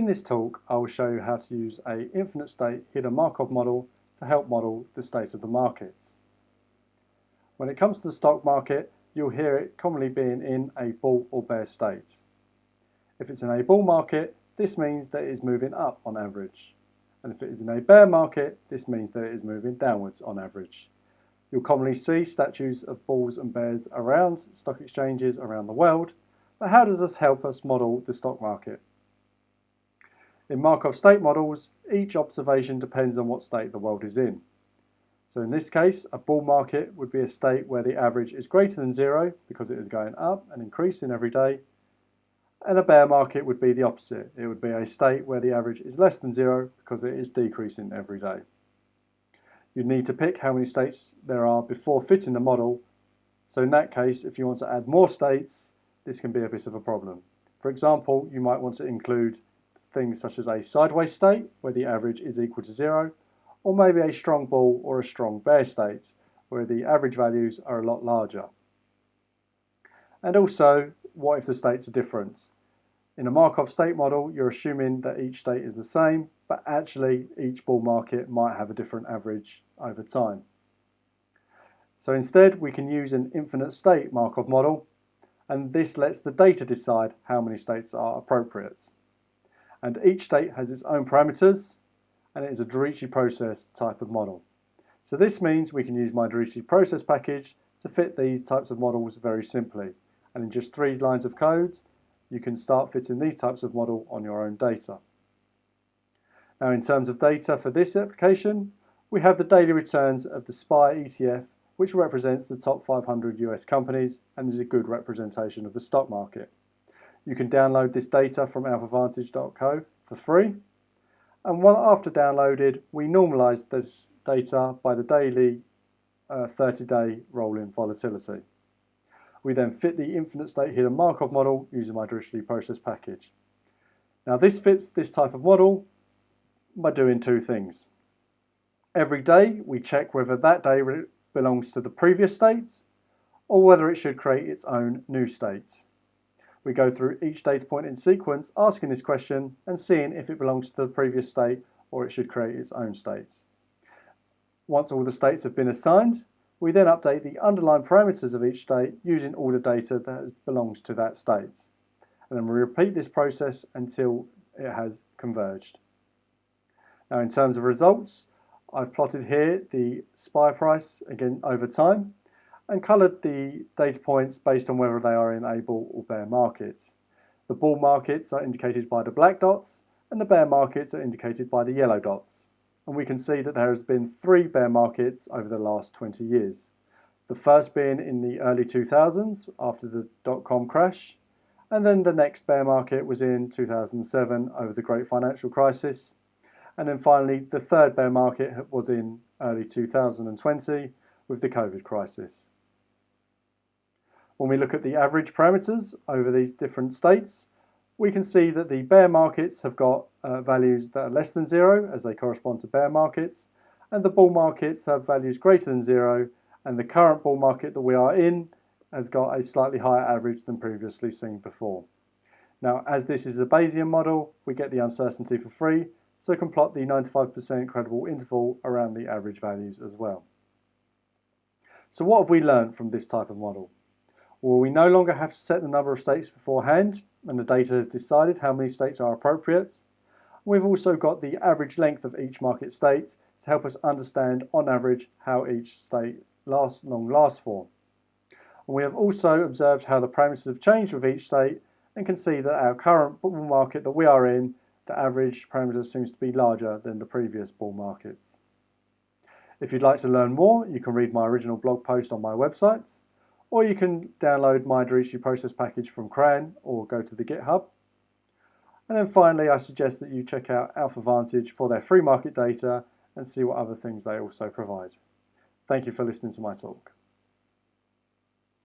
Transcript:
In this talk, I will show you how to use a infinite state hidden Markov model to help model the state of the markets. When it comes to the stock market, you'll hear it commonly being in a bull or bear state. If it's in a bull market, this means that it is moving up on average. And if it is in a bear market, this means that it is moving downwards on average. You'll commonly see statues of bulls and bears around stock exchanges around the world, but how does this help us model the stock market? In Markov state models, each observation depends on what state the world is in. So in this case, a bull market would be a state where the average is greater than zero because it is going up and increasing every day. And a bear market would be the opposite. It would be a state where the average is less than zero because it is decreasing every day. You'd need to pick how many states there are before fitting the model. So in that case, if you want to add more states, this can be a bit of a problem. For example, you might want to include things such as a sideways state, where the average is equal to zero, or maybe a strong bull or a strong bear state, where the average values are a lot larger. And also, what if the states are different? In a Markov state model, you're assuming that each state is the same, but actually each bull market might have a different average over time. So instead, we can use an infinite state Markov model, and this lets the data decide how many states are appropriate and each state has its own parameters and it is a Dirichlet process type of model. So this means we can use my Dirichlet process package to fit these types of models very simply and in just three lines of code you can start fitting these types of model on your own data. Now in terms of data for this application we have the daily returns of the SPY ETF which represents the top 500 US companies and is a good representation of the stock market. You can download this data from alphavantage.co for free. And after downloaded, we normalize this data by the daily 30-day uh, rolling volatility. We then fit the infinite state hidden Markov model using my Dirichlet process package. Now this fits this type of model by doing two things. Every day we check whether that day belongs to the previous states or whether it should create its own new states. We go through each data point in sequence, asking this question and seeing if it belongs to the previous state or it should create its own states. Once all the states have been assigned, we then update the underlying parameters of each state using all the data that belongs to that state. And then we repeat this process until it has converged. Now in terms of results, I've plotted here the SPY price again over time and coloured the data points based on whether they are in a bull or bear markets. The bull markets are indicated by the black dots and the bear markets are indicated by the yellow dots. And we can see that there has been three bear markets over the last 20 years. The first being in the early 2000s after the dot-com crash, and then the next bear market was in 2007 over the great financial crisis, and then finally the third bear market was in early 2020 with the COVID crisis. When we look at the average parameters over these different states, we can see that the bear markets have got uh, values that are less than zero as they correspond to bear markets, and the bull markets have values greater than zero, and the current bull market that we are in has got a slightly higher average than previously seen before. Now, as this is a Bayesian model, we get the uncertainty for free, so can plot the 95% credible interval around the average values as well. So what have we learned from this type of model? Well, we no longer have to set the number of states beforehand and the data has decided how many states are appropriate. We've also got the average length of each market state to help us understand on average how each state lasts, long lasts for. And we have also observed how the parameters have changed with each state and can see that our current bull market that we are in, the average parameter seems to be larger than the previous bull markets. If you'd like to learn more, you can read my original blog post on my website or you can download my Dirichlet process package from CRAN or go to the GitHub. And then finally, I suggest that you check out AlphaVantage for their free market data and see what other things they also provide. Thank you for listening to my talk.